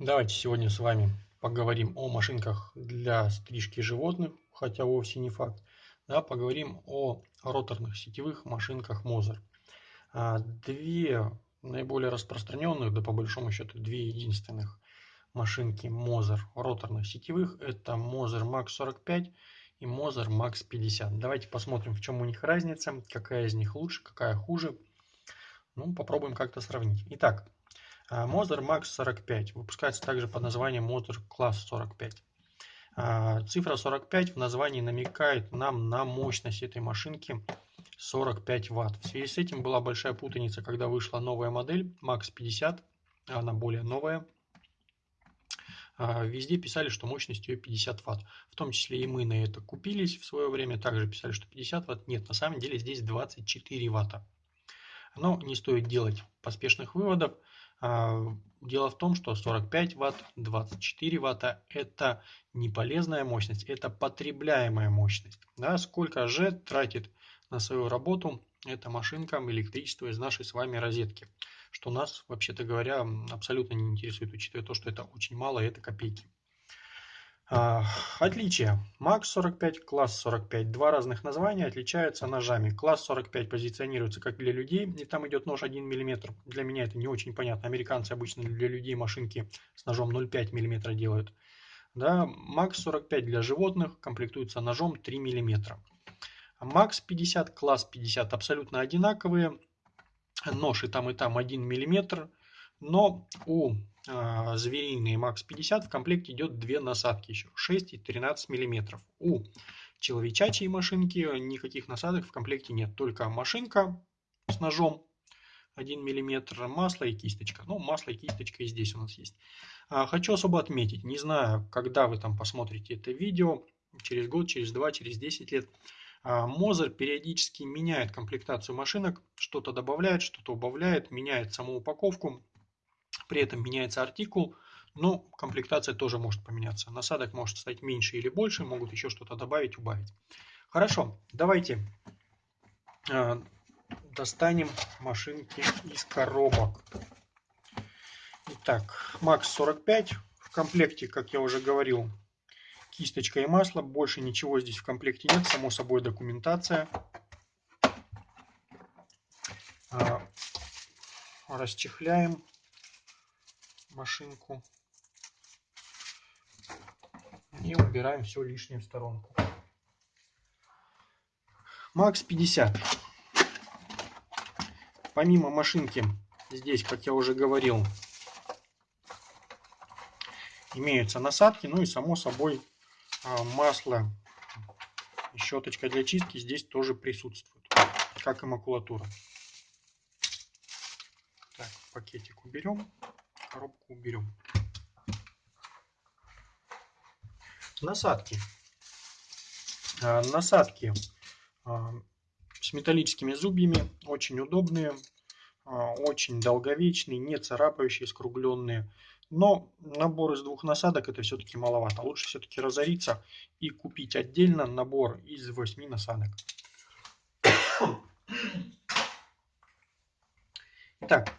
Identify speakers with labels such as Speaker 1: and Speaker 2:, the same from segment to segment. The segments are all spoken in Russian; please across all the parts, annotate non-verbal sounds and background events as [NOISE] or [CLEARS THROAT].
Speaker 1: Давайте сегодня с вами поговорим о машинках для стрижки животных, хотя вовсе не факт. Да, поговорим о роторных сетевых машинках Moser. А, две наиболее распространенных, да по большому счету две единственных машинки Moser роторных сетевых это Moser Max 45 и Moser Max 50. Давайте посмотрим в чем у них разница, какая из них лучше, какая хуже. Ну, попробуем как-то сравнить. Итак, а, Moser Max 45 выпускается также под названием Moser Class 45. А, цифра 45 в названии намекает нам на мощность этой машинки 45 Вт. В связи с этим была большая путаница, когда вышла новая модель Max 50, она более новая. А, везде писали, что мощность ее 50 Вт. В том числе и мы на это купились в свое время, также писали, что 50 Вт. Нет, на самом деле здесь 24 Вт. Но не стоит делать поспешных выводов. А, дело в том, что 45 Вт, 24 Вт – это не полезная мощность, это потребляемая мощность. Да, сколько же тратит на свою работу эта машинка электричество из нашей с вами розетки, что нас, вообще-то говоря, абсолютно не интересует, учитывая то, что это очень мало, это копейки. А, отличия. Max 45, класс 45. Два разных названия отличаются ножами. Класс 45 позиционируется как для людей, и там идет нож 1 мм. Для меня это не очень понятно. Американцы обычно для людей машинки с ножом 0,5 мм делают. Да, Max 45 для животных комплектуется ножом 3 мм. Max 50, класс 50 абсолютно одинаковые. Нож и там и там 1 мм. Но у э, звериной Max 50 в комплекте идет две насадки еще 6 и 13 мм. У человечачьей машинки никаких насадок в комплекте нет, только машинка с ножом 1 мм, масло и кисточка. Ну, масло и кисточка и здесь у нас есть. А, хочу особо отметить, не знаю, когда вы там посмотрите это видео, через год, через два, через 10 лет, Мозер периодически меняет комплектацию машинок, что-то добавляет, что-то убавляет, меняет саму упаковку. При этом меняется артикул, но комплектация тоже может поменяться. Насадок может стать меньше или больше, могут еще что-то добавить, убавить. Хорошо, давайте э, достанем машинки из коробок. Итак, Max 45 в комплекте, как я уже говорил, кисточка и масло. Больше ничего здесь в комплекте нет, само собой документация. Э, расчехляем машинку и убираем все лишнее в сторонку. Макс 50. Помимо машинки, здесь, как я уже говорил, имеются насадки, ну и само собой а, масло и щеточка для чистки здесь тоже присутствует, как и макулатура. Так, пакетик уберем коробку уберем. Насадки. А, насадки а, с металлическими зубьями, очень удобные, а, очень долговечные, не царапающие, скругленные. Но набор из двух насадок это все-таки маловато. Лучше все-таки разориться и купить отдельно набор из 8 насадок. [COUGHS] Итак,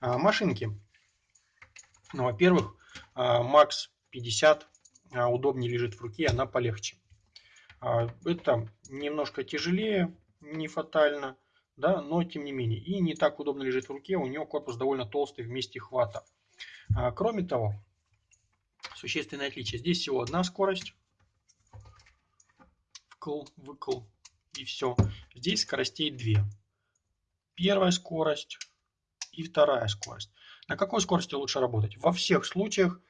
Speaker 1: машинки. Ну, во-первых, Max 50 удобнее лежит в руке, она полегче. А, это немножко тяжелее, не фатально, да, но тем не менее. И не так удобно лежит в руке, у нее корпус довольно толстый вместе хвата. А, кроме того, существенное отличие. Здесь всего одна скорость. Вкл, выкл и все. Здесь скоростей две. Первая скорость и вторая скорость. На какой скорости лучше работать? Во всех случаях,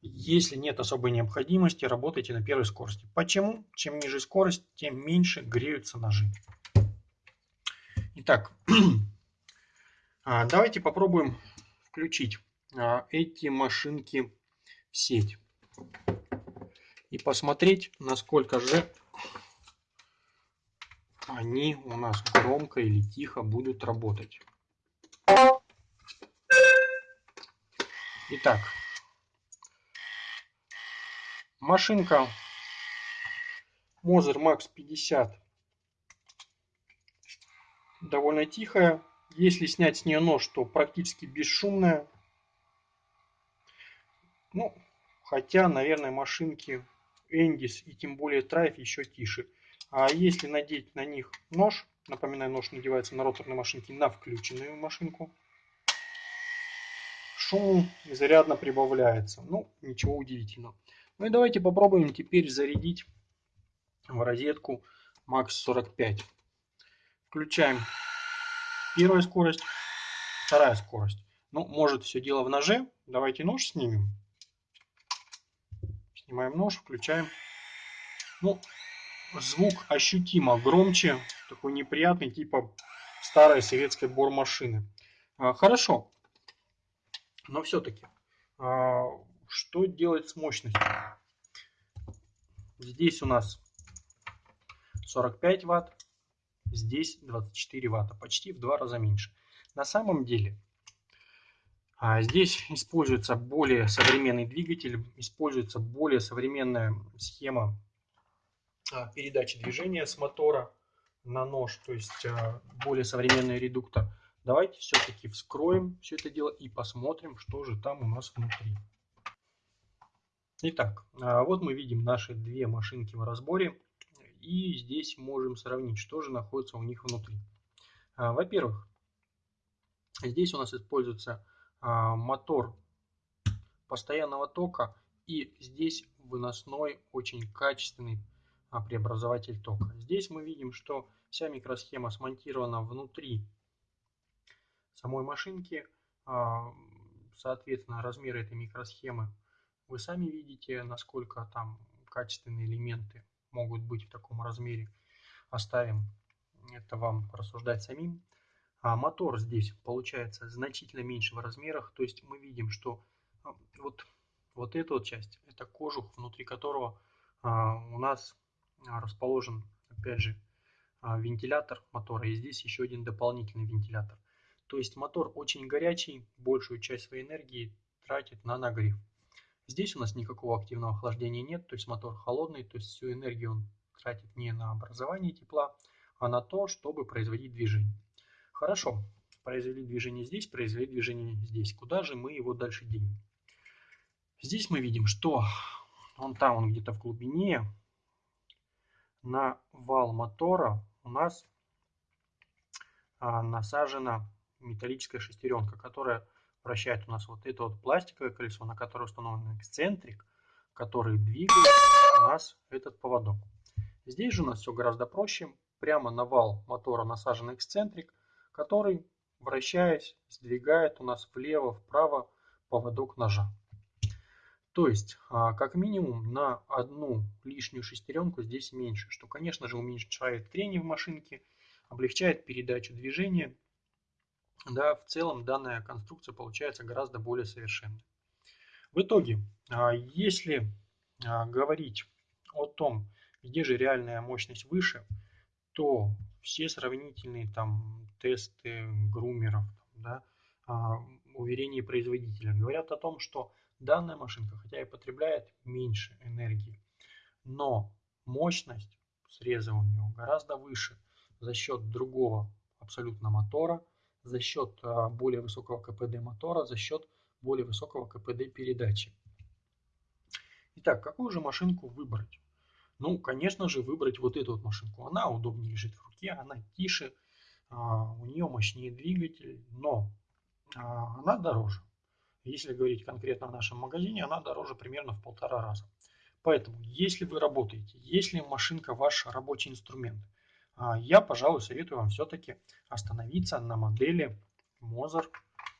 Speaker 1: если нет особой необходимости, работайте на первой скорости. Почему? Чем ниже скорость, тем меньше греются ножи. Итак, [CLEARS THROAT] а, давайте попробуем включить а, эти машинки в сеть. И посмотреть, насколько же они у нас громко или тихо будут работать. Итак, машинка Moser Max 50 довольно тихая. Если снять с нее нож, то практически бесшумная. Ну, хотя, наверное, машинки Эндис и тем более Трайф еще тише. А если надеть на них нож, напоминаю, нож надевается на роторной машинке на включенную машинку, шум изрядно прибавляется. Ну, ничего удивительного. Ну и давайте попробуем теперь зарядить в розетку Max 45. Включаем первая скорость, вторая скорость. Ну, может все дело в ноже. Давайте нож снимем. Снимаем нож, включаем. Ну, звук ощутимо громче, такой неприятный, типа старой советской бормашины. А, хорошо, но все-таки, а, что делать с мощностью? Здесь у нас 45 ватт, здесь 24 ватта, почти в два раза меньше. На самом деле, а, здесь используется более современный двигатель, используется более современная схема а, передачи движения с мотора на нож, то есть более современный редуктор. Давайте все-таки вскроем все это дело и посмотрим, что же там у нас внутри. Итак, а, вот мы видим наши две машинки в разборе. И здесь можем сравнить, что же находится у них внутри. А, во-первых, здесь у нас используется а, мотор постоянного тока. И здесь выносной, очень качественный преобразователь тока. Здесь мы видим, что вся микросхема смонтирована внутри самой машинки. А, соответственно, размеры этой микросхемы вы сами видите, насколько там качественные элементы могут быть в таком размере. Оставим это вам рассуждать самим. А мотор здесь получается значительно меньше в размерах. То есть мы видим, что а, вот, вот эта вот часть, это кожух, внутри которого а, у нас расположен, опять же, вентилятор мотора. И здесь еще один дополнительный вентилятор. То есть мотор очень горячий, большую часть своей энергии тратит на нагрев. Здесь у нас никакого активного охлаждения нет, то есть мотор холодный, то есть всю энергию он тратит не на образование тепла, а на то, чтобы производить движение. Хорошо, произвели движение здесь, произвели движение здесь. Куда же мы его дальше денем? Здесь мы видим, что он там, он где-то в глубине, на вал мотора у нас а, насажена металлическая шестеренка, которая вращает у нас вот это вот пластиковое колесо, на которое установлен эксцентрик, который двигает у нас этот поводок. Здесь же у нас все гораздо проще. Прямо на вал мотора насажен эксцентрик, который, вращаясь, сдвигает у нас влево-вправо поводок ножа. То есть, а, как минимум, на одну лишнюю шестеренку здесь меньше, что, конечно же, уменьшает трение в машинке, облегчает передачу движения да, в целом данная конструкция получается гораздо более совершенной. В итоге, а, если а, говорить о том, где же реальная мощность выше, то все сравнительные там тесты грумеров, да, а, уверения производителя говорят о том, что данная машинка, хотя и потребляет меньше энергии, но мощность среза у нее гораздо выше за счет другого абсолютно мотора, за счет а, более высокого КПД мотора, за счет более высокого КПД передачи. Итак, какую же машинку выбрать? Ну, конечно же, выбрать вот эту вот машинку. Она удобнее лежит в руке, она тише, а, у нее мощнее двигатель, но а, она дороже. Если говорить конкретно о нашем магазине, она дороже примерно в полтора раза. Поэтому, если вы работаете, если машинка ваш рабочий инструмент – я, пожалуй, советую вам все-таки остановиться на модели Moser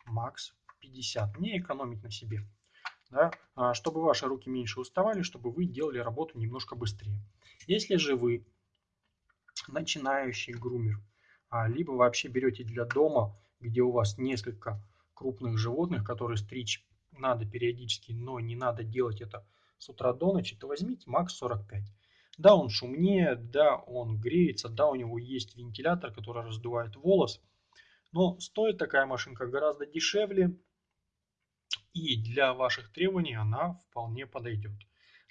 Speaker 1: Max 50. Не экономить на себе. Да, а, чтобы ваши руки меньше уставали, чтобы вы делали работу немножко быстрее. Если же вы начинающий грумер, а, либо вообще берете для дома, где у вас несколько крупных животных, которые стричь надо периодически, но не надо делать это с утра до ночи, то возьмите Max 45. Да, он шумнее, да, он греется, да, у него есть вентилятор, который раздувает волос. Но стоит такая машинка гораздо дешевле. И для ваших требований она вполне подойдет.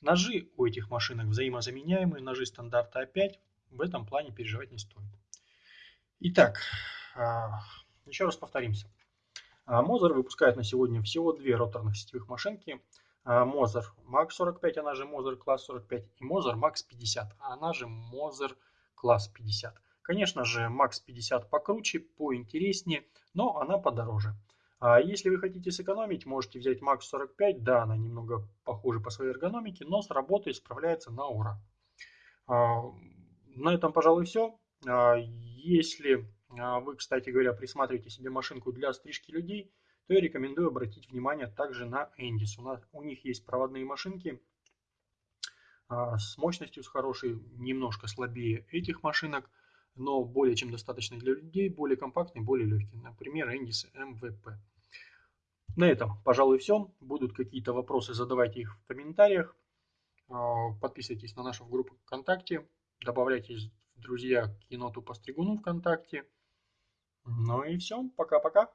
Speaker 1: Ножи у этих машинок взаимозаменяемые, ножи стандарта А5. В этом плане переживать не стоит. Итак, а, еще раз повторимся. Мозер выпускает на сегодня всего две роторных сетевых машинки Moser Max 45, она же Moser Class 45, и Moser Max 50, она же Moser Class 50. Конечно же, Max 50 покруче, поинтереснее, но она подороже. А если вы хотите сэкономить, можете взять Max 45. Да, она немного похожа по своей эргономике, но с работой справляется на ура. А, на этом, пожалуй, все. А, если а, вы, кстати говоря, присматриваете себе машинку для стрижки людей, то я рекомендую обратить внимание также на Endis. У, у них есть проводные машинки с мощностью с хорошей, немножко слабее этих машинок, но более чем достаточно для людей, более компактный, более легкий. Например, Endis MVP. На этом, пожалуй, все. Будут какие-то вопросы, задавайте их в комментариях. А, подписывайтесь на нашу группу ВКонтакте. Добавляйтесь в друзья к еноту Постригуну ВКонтакте. Ну и все. Пока-пока.